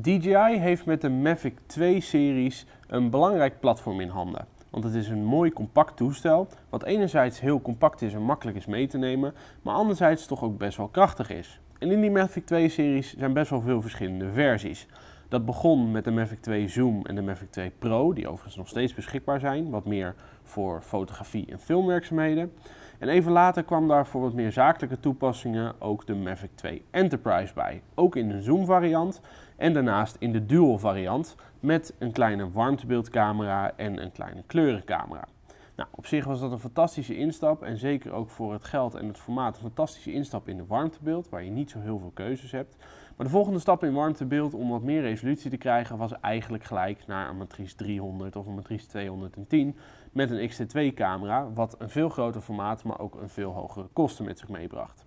DJI heeft met de Mavic 2-series een belangrijk platform in handen. Want het is een mooi compact toestel, wat enerzijds heel compact is en makkelijk is mee te nemen, maar anderzijds toch ook best wel krachtig is. En in die Mavic 2-series zijn best wel veel verschillende versies. Dat begon met de Mavic 2 Zoom en de Mavic 2 Pro, die overigens nog steeds beschikbaar zijn, wat meer voor fotografie en filmwerkzaamheden. En even later kwam daar voor wat meer zakelijke toepassingen ook de Mavic 2 Enterprise bij. Ook in de zoom variant en daarnaast in de dual variant met een kleine warmtebeeldcamera en een kleine kleurencamera. Nou, op zich was dat een fantastische instap en zeker ook voor het geld en het formaat een fantastische instap in de warmtebeeld, waar je niet zo heel veel keuzes hebt. Maar de volgende stap in warmtebeeld om wat meer resolutie te krijgen was eigenlijk gelijk naar een matrice 300 of een matrice 210 met een X-T2 camera, wat een veel groter formaat, maar ook een veel hogere kosten met zich meebracht.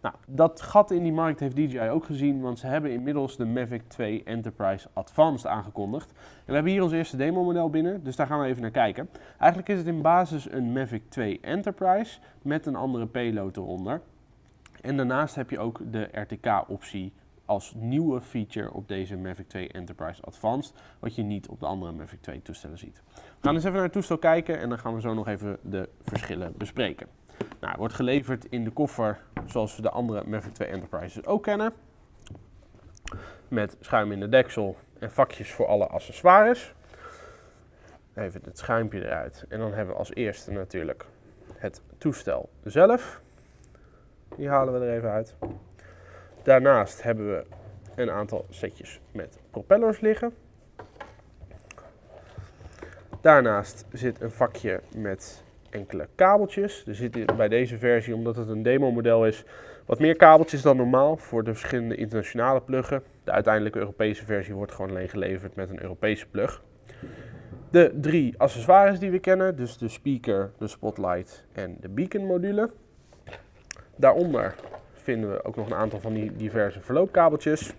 Nou, dat gat in die markt heeft DJI ook gezien, want ze hebben inmiddels de Mavic 2 Enterprise Advanced aangekondigd. En we hebben hier ons eerste demo model binnen, dus daar gaan we even naar kijken. Eigenlijk is het in basis een Mavic 2 Enterprise met een andere payload eronder. En daarnaast heb je ook de RTK-optie als nieuwe feature op deze Mavic 2 Enterprise Advanced, wat je niet op de andere Mavic 2 toestellen ziet. We gaan eens even naar het toestel kijken en dan gaan we zo nog even de verschillen bespreken. Nou, wordt geleverd in de koffer zoals we de andere Mavic 2 Enterprises ook kennen. Met schuim in de deksel en vakjes voor alle accessoires. Even het schuimpje eruit. En dan hebben we als eerste natuurlijk het toestel zelf. Die halen we er even uit. Daarnaast hebben we een aantal setjes met propellers liggen. Daarnaast zit een vakje met enkele kabeltjes. Er zitten bij deze versie, omdat het een demo model is, wat meer kabeltjes dan normaal voor de verschillende internationale pluggen. De uiteindelijke Europese versie wordt gewoon alleen geleverd met een Europese plug. De drie accessoires die we kennen, dus de speaker, de spotlight en de beacon module. Daaronder vinden we ook nog een aantal van die diverse verloopkabeltjes.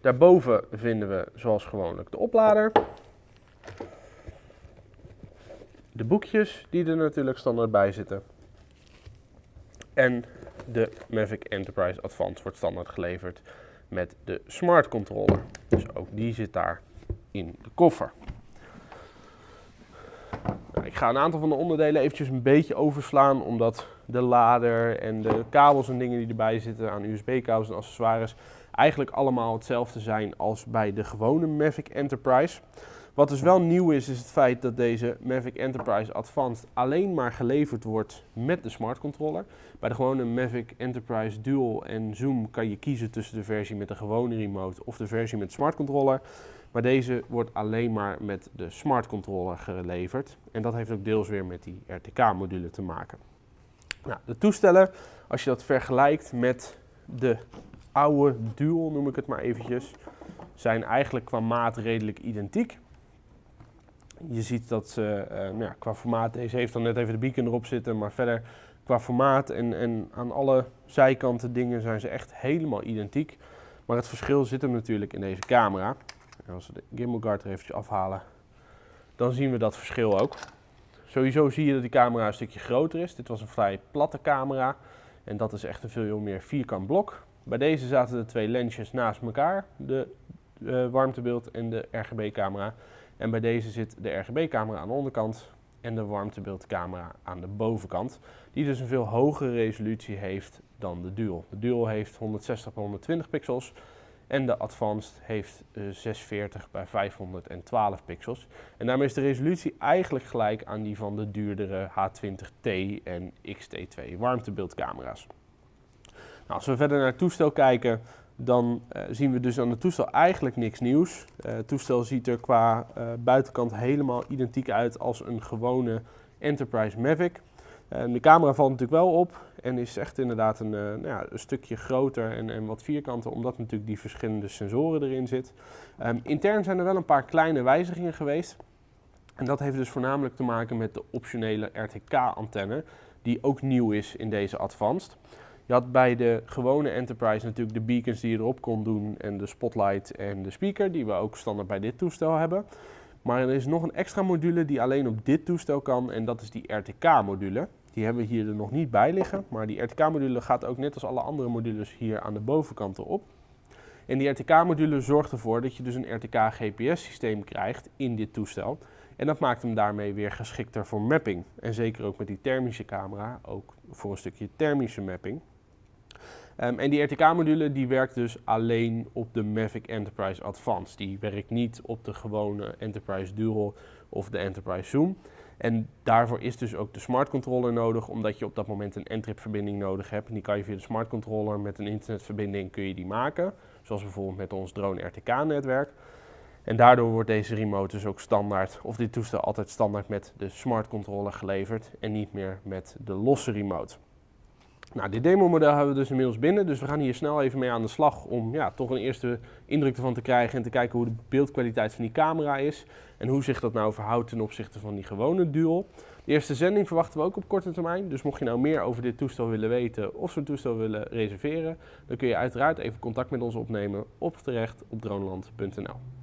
Daarboven vinden we zoals gewoonlijk de oplader. De boekjes die er natuurlijk standaard bij zitten. En de Mavic Enterprise Advanced wordt standaard geleverd met de smart controller. Dus ook die zit daar in de koffer. Nou, ik ga een aantal van de onderdelen eventjes een beetje overslaan, omdat de lader en de kabels en dingen die erbij zitten aan USB-kabels en accessoires eigenlijk allemaal hetzelfde zijn als bij de gewone Mavic Enterprise. Wat dus wel nieuw is, is het feit dat deze Mavic Enterprise Advanced alleen maar geleverd wordt met de smart controller. Bij de gewone Mavic Enterprise Dual en Zoom kan je kiezen tussen de versie met de gewone remote of de versie met smart controller. Maar deze wordt alleen maar met de smart controller geleverd. En dat heeft ook deels weer met die RTK-module te maken. Nou, de toestellen, als je dat vergelijkt met de oude Dual, noem ik het maar eventjes, zijn eigenlijk qua maat redelijk identiek. Je ziet dat ze uh, nou ja, qua formaat, deze heeft dan net even de beacon erop zitten, maar verder qua formaat en, en aan alle zijkanten dingen zijn ze echt helemaal identiek. Maar het verschil zit hem natuurlijk in deze camera. En als we de gimbal guard er eventjes afhalen, dan zien we dat verschil ook. Sowieso zie je dat die camera een stukje groter is. Dit was een vrij platte camera en dat is echt een veel meer vierkant blok. Bij deze zaten de twee lensjes naast elkaar, de uh, warmtebeeld en de RGB camera. En bij deze zit de RGB-camera aan de onderkant en de warmtebeeldcamera aan de bovenkant. Die dus een veel hogere resolutie heeft dan de Dual. De Dual heeft 160 x 120 pixels en de Advanced heeft 640 bij 512 pixels. En daarmee is de resolutie eigenlijk gelijk aan die van de duurdere H20T en X-T2 warmtebeeldcamera's. Nou, als we verder naar het toestel kijken, dan uh, zien we dus aan het toestel eigenlijk niks nieuws. Uh, het toestel ziet er qua buitenkant helemaal identiek uit als een gewone Enterprise Mavic. De camera valt natuurlijk wel op en is echt inderdaad een, nou ja, een stukje groter en, en, wat vierkanter, omdat natuurlijk die verschillende sensoren erin zitten. Um, intern zijn er wel een paar kleine wijzigingen geweest. En dat heeft dus voornamelijk te maken met de optionele RTK-antenne, die ook nieuw is in deze Advanced. Je had bij de gewone Enterprise natuurlijk de beacons die je erop kon doen en de spotlight en de speaker die we ook standaard bij dit toestel hebben. Maar er is nog een extra module die alleen op dit toestel kan en dat is die RTK-module. Die hebben we hier er nog niet bij liggen, maar die RTK-module gaat ook net als alle andere modules hier aan de bovenkant erop. En die RTK-module zorgt ervoor dat je dus een RTK-GPS-systeem krijgt in dit toestel. En dat maakt hem daarmee weer geschikter voor mapping. En zeker ook met die thermische camera, ook voor een stukje thermische mapping. Um, en die RTK-module die werkt dus alleen op de Mavic Enterprise Advanced. Die werkt niet op de gewone Enterprise Dual of de Enterprise Zoom. En daarvoor is dus ook de smart controller nodig, omdat je op dat moment een Entrip verbinding nodig hebt. En die kan je via de smart controller met een internetverbinding kun je die maken. Zoals bijvoorbeeld met ons drone RTK netwerk. En daardoor wordt deze remote dus ook standaard, of dit toestel altijd standaard met de smart controller geleverd en niet meer met de losse remote. Nou, dit demo model hebben we dus inmiddels binnen, dus we gaan hier snel even mee aan de slag om ja, toch een eerste indruk ervan te krijgen en te kijken hoe de beeldkwaliteit van die camera is en hoe zich dat nou verhoudt ten opzichte van die gewone dual. De eerste zending verwachten we ook op korte termijn, dus mocht je nou meer over dit toestel willen weten of zo'n toestel willen reserveren, dan kun je uiteraard even contact met ons opnemen op terecht op droneland.nl.